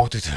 모두들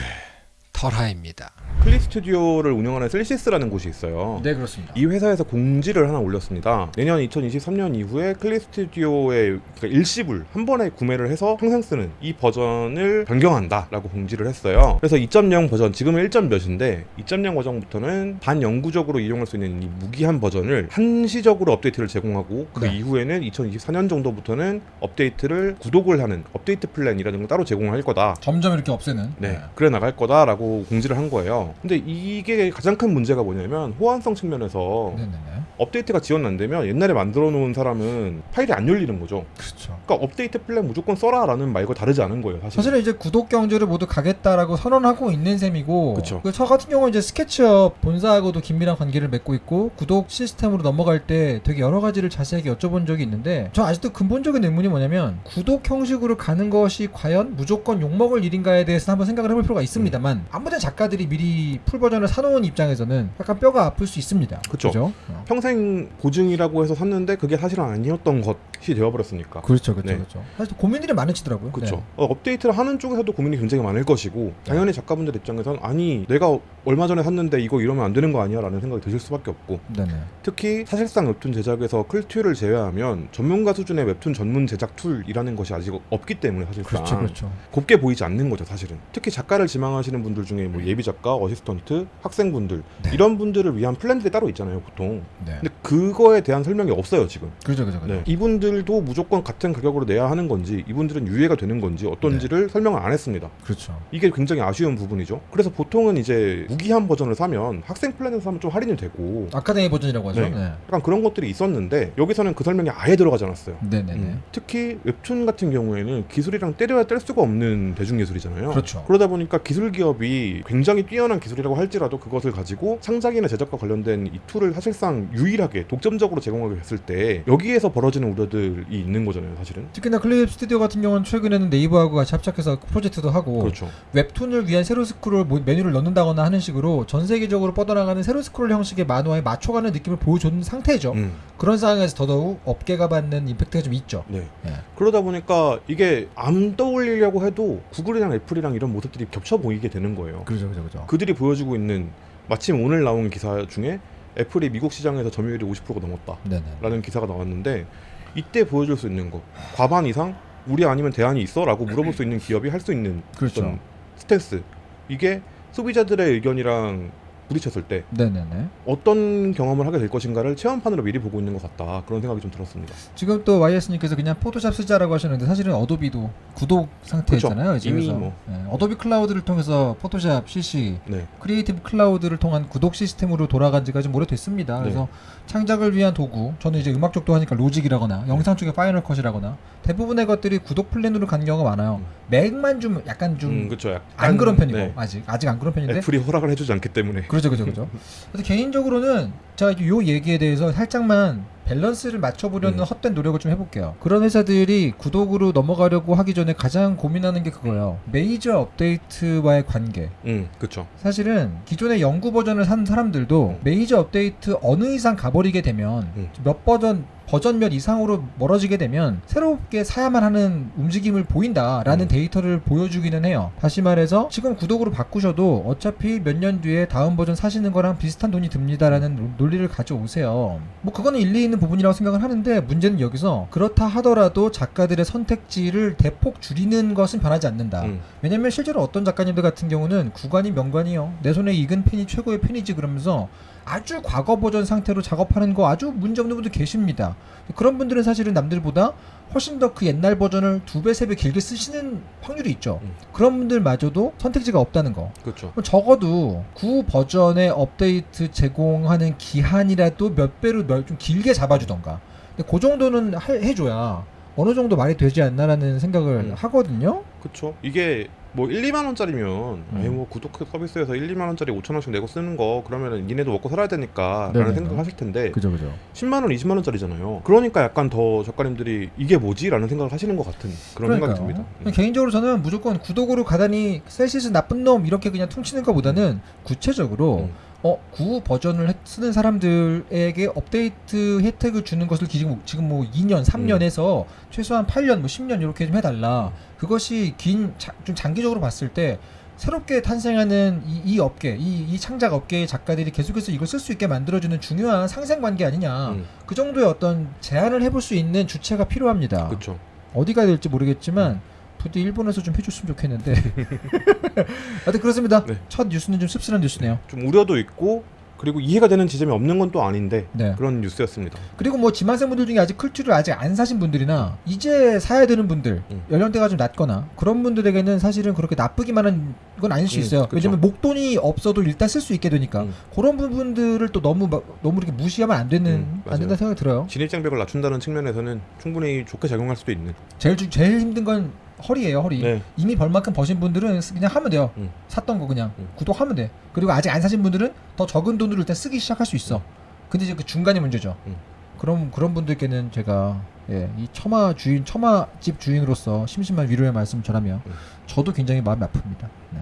털하입니다. 클립 스튜디오를 운영하는 셀시스라는 곳이 있어요. 네 그렇습니다. 이 회사에서 공지를 하나 올렸습니다. 내년 2023년 이후에 클립 스튜디오의 그러니까 일시불 한 번에 구매를 해서 평생 쓰는 이 버전을 변경한다 라고 공지를 했어요. 그래서 2.0 버전 지금은 1. 몇인데 2.0 버전부터는 반영구적으로 이용할 수 있는 이 무기한 버전을 한시적으로 업데이트를 제공하고 그 네. 이후에는 2024년 정도부터는 업데이트를 구독을 하는 업데이트 플랜이라는 걸 따로 제공할 거다. 점점 이렇게 없애는. 네, 그래 나갈 거다라고 공지를 한 거예요. 근데 이게 가장 큰 문제가 뭐냐면 호환성 측면에서 네네네. 업데이트가 지원 안 되면 옛날에 만들어 놓은 사람은 파일이 안 열리는 거죠. 그렇죠. 그러니까 업데이트 플랜 무조건 써라라는 말과 다르지 않은 거예요, 사실. 사실은 이제 구독 경제를 모두 가겠다라고 선언하고 있는 셈이고 그쵸. 그저 같은 경우는 이제 스케치업 본사하고도 긴밀한 관계를 맺고 있고 구독 시스템으로 넘어갈 때 되게 여러 가지를 자세하게 여쭤본 적이 있는데 저 아직도 근본적인 의문이 뭐냐면 구독 형식으로 가는 것이 과연 무조건 욕 먹을 일인가에 대해서 한번 생각을 해볼 필요가 있습니다만 음. 아무튼 작가들이 미리 풀 버전을 사놓은 입장에서는 약간 뼈가 아플 수 있습니다. 그쵸. 그죠? 어. 평생 보증이라고 해서 샀는데 그게 사실은 아니었던 것이 되어버렸으니까. 그렇죠, 그렇죠, 네. 그렇죠. 사실 고민들이 많으시더라고요. 그렇죠. 네. 어, 업데이트를 하는 쪽에서도 고민이 굉장히 많을 것이고 당연히 작가분들 입장에서는 아니 내가 얼마 전에 샀는데 이거 이러면 안 되는 거 아니야 라는 생각이 드실 수밖에 없고 네네. 특히 사실상 웹툰 제작에서 클튜를 제외하면 전문가 수준의 웹툰 전문 제작 툴이라는 것이 아직 없기 때문에 사실상 그렇죠, 그렇죠. 곱게 보이지 않는 거죠 사실은 특히 작가를 지망하시는 분들 중에 뭐 예비 작가, 어시스턴트, 학생분들 네. 이런 분들을 위한 플랜들이 따로 있잖아요 보통 네. 근데 그거에 대한 설명이 없어요 지금 그렇죠, 그렇죠, 그렇죠. 네. 이분들도 무조건 같은 가격으로 내야 하는 건지 이분들은 유예가 되는 건지 어떤지를 설명을 안 했습니다 그렇죠. 이게 굉장히 아쉬운 부분이죠 그래서 보통은 이제 무기한 버전을 사면 학생 플랜에서 사면 좀 할인이 되고 아카데미 버전이라고 하죠. 네. 네. 약간 그런 것들이 있었는데 여기서는 그 설명이 아예 들어가지 않았어요 네네네. 음. 특히 웹툰 같은 경우에는 기술이랑 때려야 뗄 수가 없는 대중예술이잖아요. 그렇죠. 러다 보니까 기술 기업이 굉장히 뛰어난 기술이라고 할지라도 그것을 가지고 창작이나 제작과 관련된 이 툴을 사실상 유일하게 독점적으로 제공하게 됐을 때 여기에서 벌어지는 우려들이 있는 거잖아요, 사실은. 특히나 클립 스튜디오 같은 경우는 최근에는 네이버하고 같이 합작해서 프로젝트도 하고 그렇죠. 웹툰을 위한 세로 스크롤 모- 메뉴를 넣는다거나 하는 식으로 전 세계적으로 뻗어나가는 세로 스크롤 형식의 만화에 맞춰가는 느낌을 보여주는 상태죠. 음, 그런 상황에서 더더욱 업계가 받는 임팩트가 좀 있죠. 네. 네. 그러다 보니까 이게 안 떠올리려고 해도 구글이랑 애플이랑 이런 모습들이 겹쳐 보이게 되는 거예요. 그렇죠, 그렇죠, 그렇죠. 그들이 보여주고 있는 마침 오늘 나온 기사 중에 애플이 미국 시장에서 점유율이 50%가 넘었다. 네네. 라는 기사가 나왔는데 이때 보여줄 수 있는 거 과반 이상 우리 아니면 대안이 있어? 라고 물어볼 수 있는 기업이 할 수 있는 그렇죠. 스탠스 이게 소비자들의 의견이랑 부딪혔을 때 네네네. 어떤 경험을 하게 될 것인가를 체험판으로 미리 보고 있는 것 같다 그런 생각이 좀 들었습니다 지금 또 YS님께서 그냥 포토샵 쓰자라고 하셨는데 사실은 어도비도 구독 상태잖아요. 그쵸. 이미 뭐. 네, 어도비 클라우드를 통해서 포토샵 CC 네 크리에이티브 클라우드를 통한 구독 시스템으로 돌아간 지가 좀 오래됐습니다. 네. 그래서 창작을 위한 도구, 저는 이제 음악 쪽도 하니까 로직이라거나 영상 쪽에 파이널 컷이라거나 대부분의 것들이 구독 플랜으로 간 경우가 많아요. 음. 맥만 좀 약간 좀 음, 약간 그런 편이고 네. 아직 아직 안 그런 편인데 애플이 허락을 해주지 않기 때문에 그렇죠 그렇죠 그렇죠. 그래서 개인적으로는 제가 요 얘기에 대해서 살짝만 밸런스를 맞춰보려는 음. 헛된 노력을 좀 해볼게요. 그런 회사들이 구독으로 넘어가려고 하기 전에 가장 고민하는 게 그거예요. 메이저 업데이트와의 관계. 음 그쵸 사실은 기존의 영구 버전을 산 사람들도 음. 메이저 업데이트 어느 이상 가버리게 되면 음. 몇 버전 버전 몇 이상으로 멀어지게 되면 새롭게 사야만 하는 움직임을 보인다라는 음. 데이터를 보여주기는 해요. 다시 말해서 지금 구독으로 바꾸셔도 어차피 몇 년 뒤에 다음 버전 사시는 거랑 비슷한 돈이 듭니다라는 논- 논리를 가져오세요. 뭐 그거는 일리 있는 부분이라고 생각을 하는데 문제는 여기서 그렇다 하더라도 작가들의 선택지를 대폭 줄이는 것은 변하지 않는다. 음. 왜냐면 실제로 어떤 작가님들 같은 경우는 구관이 명관이요. 내 손에 익은 펜이 최고의 펜이지 그러면서 아주 과거 버전 상태로 작업하는 거 아주 문제 없는 분들 계십니다. 그런 분들은 사실은 남들보다 훨씬 더 그 옛날 버전을 두 배, 세 배 길게 쓰시는 확률이 있죠. 음. 그런 분들마저도 선택지가 없다는 거. 그럼 적어도 구 버전의 업데이트 제공하는 기한이라도 몇 배로 몇- 좀 길게 잡아주던가. 근데 그 정도는 하- 해줘야 어느 정도 말이 되지 않나라는 생각을 음. 하거든요. 그쵸 이게 뭐 1, 2만 원짜리면 음. 뭐 구독 서비스에서 1, 2만 원짜리 5천 원씩 내고 쓰는 거 그러면은 니네도 먹고 살아야 되니까 네네네. 라는 생각을 하실 텐데 그죠, 그죠. 10만 원, 20만 원짜리잖아요. 그러니까 약간 더 작가님들이 이게 뭐지 라는 생각을 하시는 것 같은 그런 생각이 듭니다. 음. 개인적으로 저는 무조건 구독으로 가다니 셀시스 나쁜 놈 이렇게 그냥 퉁치는 것보다는 구체적으로 음. 어, 구 버전을 해- 쓰는 사람들에게 업데이트 혜택을 주는 것을 지금, 지금 뭐 2년, 3년 음. 해서 최소한 8년, 뭐 10년 이렇게 좀 해달라. 그것이 긴, 자, 좀 장기적으로 봤을 때 새롭게 탄생하는 이, 이 업계, 이, 이 창작 업계의 작가들이 계속해서 이걸 쓸 수 있게 만들어주는 중요한 상생관계 아니냐. 음, 그 정도의 어떤 제안을 해볼 수 있는 주체가 필요합니다. 그렇죠. 어디가 될지 모르겠지만 부디 일본에서 좀 해줬으면 좋겠는데. 하여튼 그렇습니다. 네. 첫 뉴스는 좀 씁쓸한 뉴스네요. 좀 우려도 있고 그리고 이해가 되는 지점이 없는 건 또 아닌데 네. 그런 뉴스였습니다. 그리고 뭐 지망생분들 중에 아직 클투를 아직 안 사신 분들이나 이제 사야 되는 분들 음. 연령대가 좀 낮거나 그런 분들에게는 사실은 그렇게 나쁘기만 한 건 아닐 수 음, 있어요. 그쵸. 왜냐면 목돈이 없어도 일단 쓸 수 있게 되니까 음. 그런 부분들을 또 너무 막- 너무 이렇게 무시하면 안 되는 음, 안. 된다 생각이 들어요. 진입장벽을 낮춘다는 측면에서는 충분히 좋게 작용할 수도 있는. 제일 주- 제일 힘든 건 허리예요, 허리. 네. 이미 벌만큼 버신 분들은 쓰- 그냥 하면 돼요. 음. 샀던 거 그냥 음. 구독하면 돼. 그리고 아직 안 사신 분들은 더 적은 돈으로 일단 쓰기 시작할 수 있어. 근데 이제 그 중간이 문제죠. 음. 그럼 그런 분들께는 제가 예, 이 처마 주인, 처마 집 주인으로서 심심한 위로의 말씀 전하며 음. 저도 굉장히 마음이 아픕니다. 네.